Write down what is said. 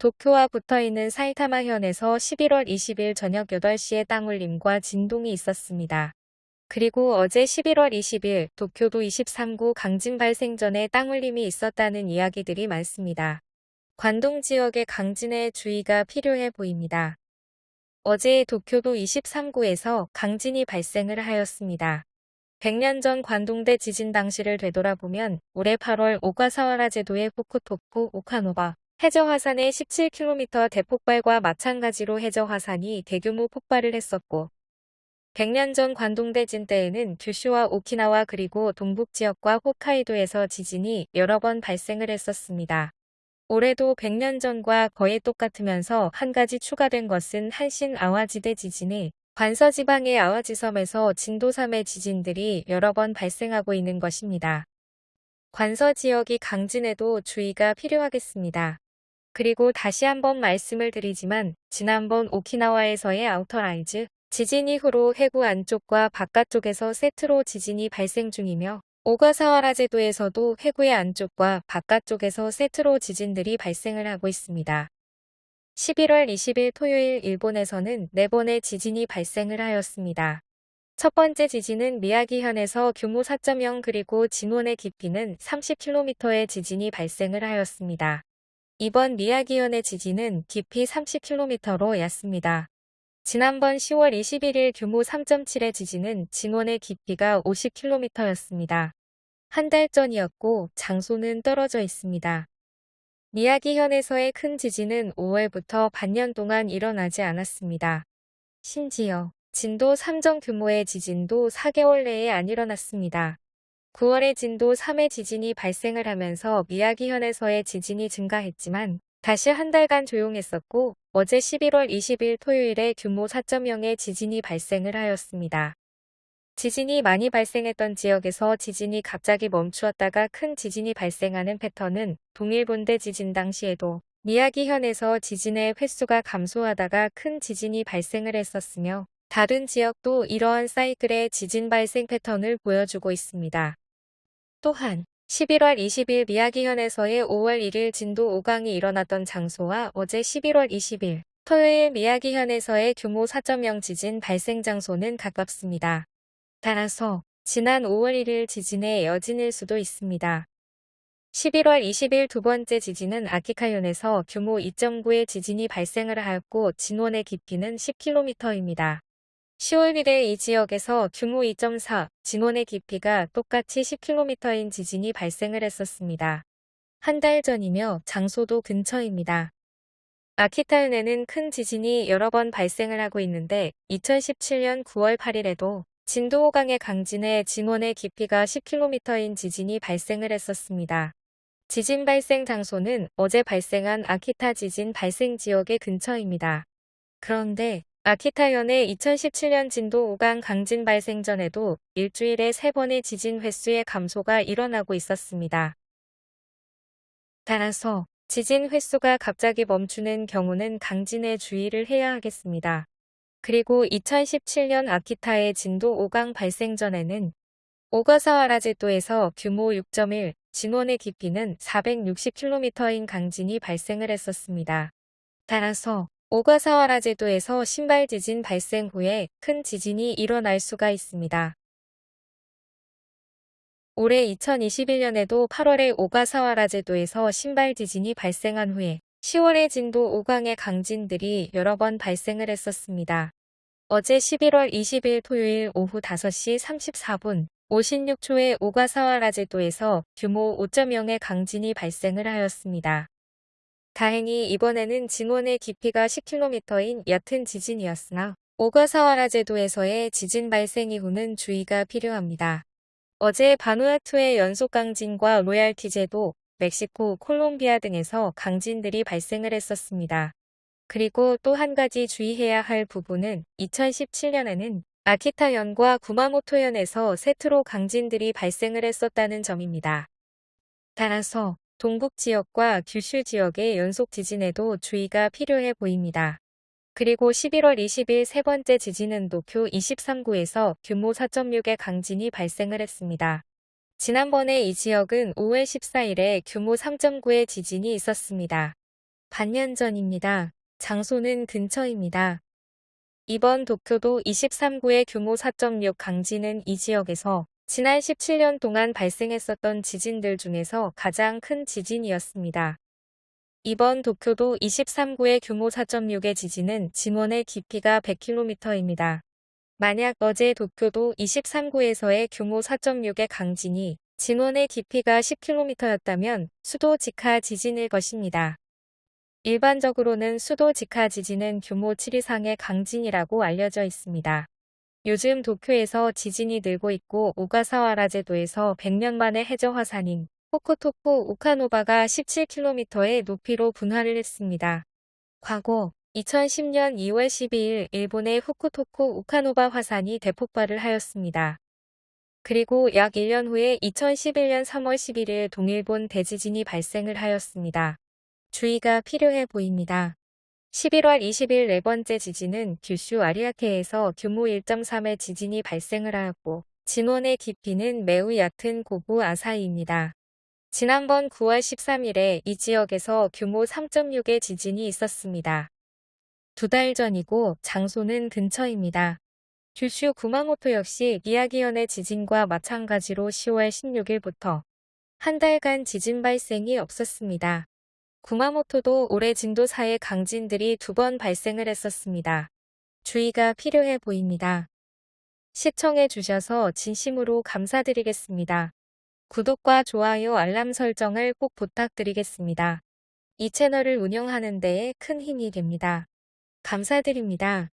도쿄와 붙어있는 사이타마현에서 11월 20일 저녁 8시에 땅울림과 진동이 있었습니다. 그리고 어제 11월 20일 도쿄도 23구 강진 발생 전에 땅울림이 있었다는 이야기들이 많습니다. 관동 지역의 강진에 주의가 필요해 보입니다. 어제 도쿄도 23구에서 강진이 발생을 하였습니다. 100년 전 관동대 지진 당시를 되돌아보면 올해 8월 오가사와라 제도의 후쿠토쿠 오카노바 해저 화산의 17km 대폭발과 마찬가지로 해저 화산이 대규모 폭발을 했었고 100년 전 관동대진 때에는 규슈와 오키나와 그리고 동북 지역과 홋카이도에서 지진이 여러 번 발생을 했었습니다. 올해도 100년 전과 거의 똑같으면서 한 가지 추가된 것은 한신 아와지대 지진이 관서지방의 아와지섬에서 진도 3의 지진들이 여러 번 발생하고 있는 것입니다. 관서 지역이 강진에도 주의가 필요하겠습니다. 그리고 다시 한번 말씀을 드리지만 지난번 오키나와에서의 outer rise 지진 이후로 해구 안쪽과 바깥쪽에서 세트로 지진이 발생 중이며 오가사와라 제도에서도 해구의 안쪽과 바깥쪽에서 세트로 지진들이 발생을 하고 있습니다. 11월 20일 토요일 일본에서는 4번의 지진이 발생을 하였습니다. 첫 번째 지진은 미야기현에서 규모 4.0 그리고 진원의 깊이는 30km의 지진이 발생을 하였습니다. 이번 미야기현의 지진은 깊이 30km로 얕습니다. 지난번 10월 21일 규모 3.7의 지진은 진원의 깊이가 50km였습니다. 한 달 전이었고 장소는 떨어져 있습니다. 미야기현에서의 큰 지진은 5월부터 반년 동안 일어나지 않았습니다. 심지어 진도 3정 규모의 지진도 4개월 내에 안 일어났습니다. 9월에 진도 3의 지진이 발생을 하면서 미야기현에서의 지진이 증가했지만 다시 한 달간 조용했었고 어제 11월 20일 토요일에 규모 4.0의 지진이 발생을 하였습니다. 지진이 많이 발생했던 지역에서 지진이 갑자기 멈추었다가 큰 지진이 발생하는 패턴은 동일본대 지진 당시에도 미야기현에서 지진의 횟수가 감소하다가 큰 지진이 발생을 했었으며 다른 지역도 이러한 사이클의 지진 발생 패턴을 보여주고 있습니다. 또한 11월 20일 미야기현에서의 5월 1일 진도 5강이 일어났던 장소와 어제 11월 20일 토요일 미야기현에서의 규모 4.0 지진 발생 장소는 가깝습니다. 따라서 지난 5월 1일 지진의 여진일 수도 있습니다. 11월 20일 두 번째 지진은 아키카현에서 규모 2.9의 지진이 발생을 하였고 진원의 깊이는 10km입니다. 10월 1일 이 지역에서 규모 2.4, 진원의 깊이가 똑같이 10km인 지진이 발생을 했었습니다. 한 달 전이며 장소도 근처입니다. 아키타현에는 큰 지진이 여러 번 발생을 하고 있는데 2017년 9월 8일에도 진도 5강의 강진에 진원의 깊이가 10km인 지진이 발생을 했었습니다. 지진 발생 장소는 어제 발생한 아키타 지진 발생 지역의 근처입니다. 그런데 아키타현의 2017년 진도 5강 강진 발생 전에도 일주일에 3번의 지진 횟수의 감소가 일어나고 있었습니다. 따라서 지진 횟수가 갑자기 멈추는 경우는 강진에 주의를 해야 하겠습니다. 그리고 2017년 아키타의 진도 5강 발생 전에는 오가사와라제도에서 규모 6.1, 진원의 깊이는 460km인 강진이 발생을 했었습니다. 따라서 오가사와라 제도에서 신발 지진 발생 후에 큰 지진이 일어날 수가 있습니다. 올해 2021년에도 8월에 오가사와라 제도에서 신발 지진이 발생한 후에 10월에 진도 5강의 강진들이 여러 번 발생을 했었습니다. 어제 11월 20일 토요일 오후 5시 34분 56초에 오가사와라 제도에서 규모 5.0의 강진이 발생을 하였습니다. 다행히 이번에는 진원의 깊이가 10km인 얕은 지진이었으나 오가사와라 제도에서의 지진 발생 이후는 주의가 필요합니다. 어제 바누아투의 연속 강진과 로얄티 제도, 멕시코, 콜롬비아 등에서 강진들이 발생을 했었습니다. 그리고 또 한 가지 주의해야 할 부분은 2017년에는 아키타현과 구마모토현에서 세트로 강진들이 발생을 했었다는 점입니다. 따라서 동북 지역과 규슈 지역의 연속 지진에도 주의가 필요해 보입니다. 그리고 11월 20일 세 번째 지진은 도쿄 23구에서 규모 4.6의 강진이 발생을 했습니다. 지난번에 이 지역은 5월 14일에 규모 3.9의 지진이 있었습니다. 반년 전입니다. 장소는 근처입니다. 이번 도쿄도 23구의 규모 4.6 강진은 이 지역에서 지난 17년 동안 발생했었던 지진들 중에서 가장 큰 지진이었습니다. 이번 도쿄도 23구의 규모 4.6의 지진은 진원의 깊이가 100km입니다. 만약 어제 도쿄도 23구에서의 규모 4.6의 강진이 진원의 깊이가 10km였다면 수도 직하 지진일 것입니다. 일반적으로는 수도 직하 지진은 규모 7 이상의 강진이라고 알려져 있습니다. 요즘 도쿄에서 지진이 늘고 있고 오가사와라 제도에서 100년 만에 해저 화산인 호코토코 오카노바가 17km의 높이로 분화를 했습니다. 과거 2010년 2월 12일 일본의 후쿠토코 오카노바 화산이 대폭발을 하였습니다. 그리고 약 1년 후에 2011년 3월 11일 동일본 대지진이 발생을 하였습니다. 주의가 필요해 보입니다. 11월 20일 네 번째 지진은 규슈 아리아케에서 규모 1.3의 지진이 발생을 하였고 진원의 깊이는 매우 얕은 고부 아사이입니다. 지난번 9월 13일에 이 지역에서 규모 3.6의 지진이 있었습니다. 두 달 전이고 장소는 근처입니다. 규슈 구마모토 역시 미야기현의 지진과 마찬가지로 10월 16일부터 한 달간 지진 발생이 없었습니다. 구마모토도 올해 진도 4의 강진들이 두 번 발생을 했었습니다. 주의가 필요해 보입니다. 시청해 주셔서 진심으로 감사드리겠습니다. 구독과 좋아요 알람 설정을 꼭 부탁드리겠습니다. 이 채널을 운영하는 데에 큰 힘이 됩니다. 감사드립니다.